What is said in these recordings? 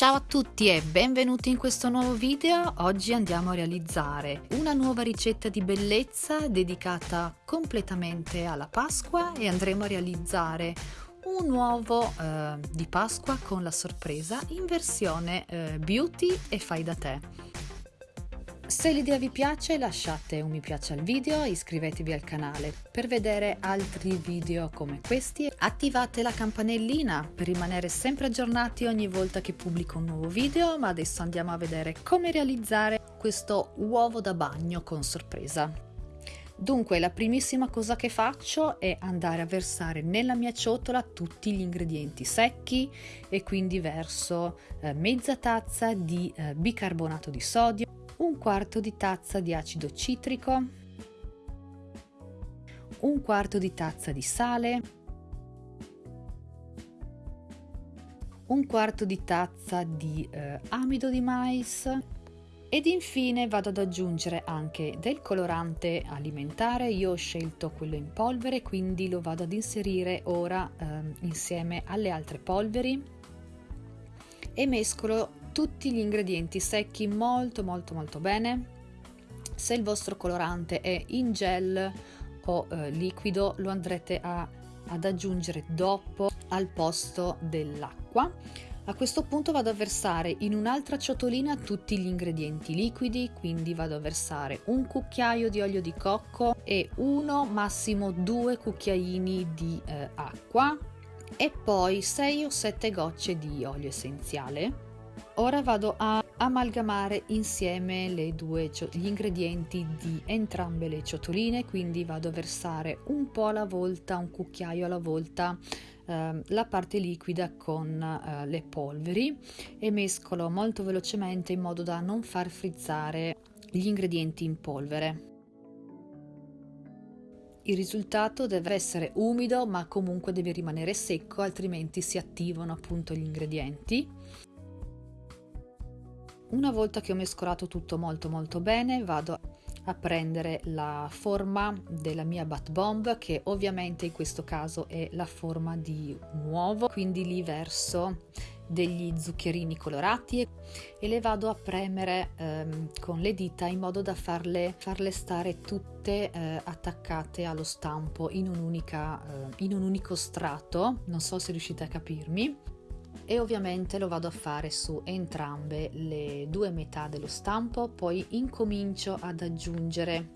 Ciao a tutti e benvenuti in questo nuovo video. Oggi andiamo a realizzare una nuova ricetta di bellezza dedicata completamente alla Pasqua e andremo a realizzare un uovo eh, di Pasqua con la sorpresa in versione eh, beauty e fai da te. Se l'idea vi piace lasciate un mi piace al video, iscrivetevi al canale per vedere altri video come questi, attivate la campanellina per rimanere sempre aggiornati ogni volta che pubblico un nuovo video, ma adesso andiamo a vedere come realizzare questo uovo da bagno con sorpresa. Dunque la primissima cosa che faccio è andare a versare nella mia ciotola tutti gli ingredienti secchi e quindi verso eh, mezza tazza di eh, bicarbonato di sodio, un quarto di tazza di acido citrico, un quarto di tazza di sale, un quarto di tazza di eh, amido di mais. Ed infine vado ad aggiungere anche del colorante alimentare, io ho scelto quello in polvere quindi lo vado ad inserire ora eh, insieme alle altre polveri. E mescolo tutti gli ingredienti secchi molto molto molto bene. Se il vostro colorante è in gel o eh, liquido lo andrete a, ad aggiungere dopo al posto dell'acqua. A questo punto vado a versare in un'altra ciotolina tutti gli ingredienti liquidi, quindi vado a versare un cucchiaio di olio di cocco e uno, massimo due cucchiaini di eh, acqua e poi 6 o 7 gocce di olio essenziale Ora vado a amalgamare insieme due, gli ingredienti di entrambe le ciotoline, quindi vado a versare un po' alla volta, un cucchiaio alla volta eh, la parte liquida con eh, le polveri e mescolo molto velocemente in modo da non far frizzare gli ingredienti in polvere. Il risultato deve essere umido ma comunque deve rimanere secco altrimenti si attivano appunto gli ingredienti una volta che ho mescolato tutto molto molto bene vado a prendere la forma della mia bat bomb che ovviamente in questo caso è la forma di un uovo. Quindi li verso degli zuccherini colorati e le vado a premere ehm, con le dita in modo da farle, farle stare tutte eh, attaccate allo stampo in, eh, in un unico strato. Non so se riuscite a capirmi e ovviamente lo vado a fare su entrambe le due metà dello stampo poi incomincio ad aggiungere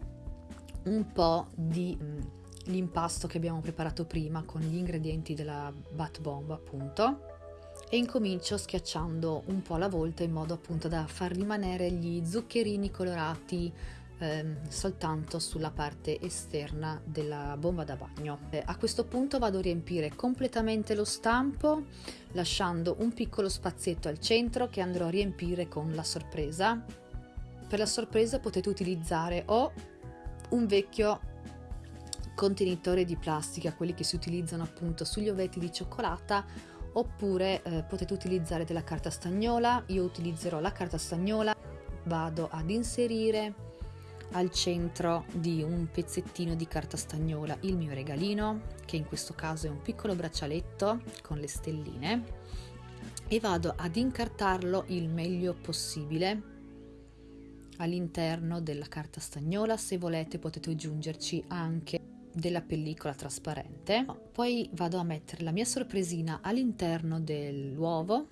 un po' di mm, l'impasto che abbiamo preparato prima con gli ingredienti della bat bomb appunto. E incomincio schiacciando un po' alla volta in modo appunto da far rimanere gli zuccherini colorati ehm, soltanto sulla parte esterna della bomba da bagno. Eh, a questo punto vado a riempire completamente lo stampo lasciando un piccolo spazietto al centro che andrò a riempire con la sorpresa. Per la sorpresa potete utilizzare o un vecchio contenitore di plastica, quelli che si utilizzano appunto sugli ovetti di cioccolata oppure eh, potete utilizzare della carta stagnola, io utilizzerò la carta stagnola, vado ad inserire al centro di un pezzettino di carta stagnola il mio regalino, che in questo caso è un piccolo braccialetto con le stelline, e vado ad incartarlo il meglio possibile all'interno della carta stagnola. Se volete potete aggiungerci anche della pellicola trasparente. Poi vado a mettere la mia sorpresina all'interno dell'uovo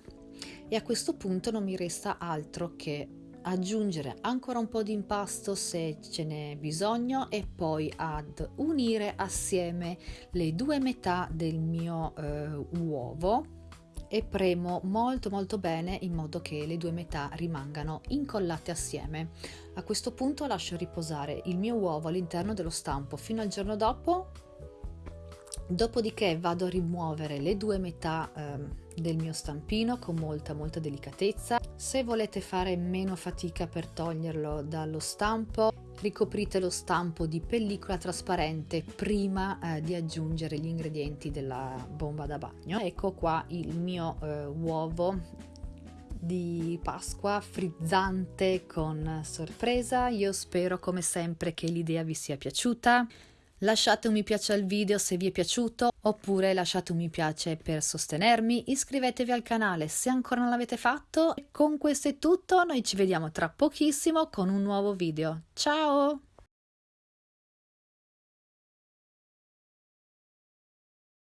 e a questo punto non mi resta altro che aggiungere ancora un po' di impasto se ce n'è bisogno e poi ad unire assieme le due metà del mio eh, uovo e premo molto molto bene in modo che le due metà rimangano incollate assieme. A questo punto lascio riposare il mio uovo all'interno dello stampo fino al giorno dopo Dopodiché vado a rimuovere le due metà eh, del mio stampino con molta molta delicatezza. Se volete fare meno fatica per toglierlo dallo stampo, ricoprite lo stampo di pellicola trasparente prima eh, di aggiungere gli ingredienti della bomba da bagno. Ecco qua il mio eh, uovo di Pasqua frizzante con sorpresa. Io spero come sempre che l'idea vi sia piaciuta. Lasciate un mi piace al video se vi è piaciuto oppure lasciate un mi piace per sostenermi, iscrivetevi al canale se ancora non l'avete fatto. Con questo è tutto, noi ci vediamo tra pochissimo con un nuovo video. Ciao!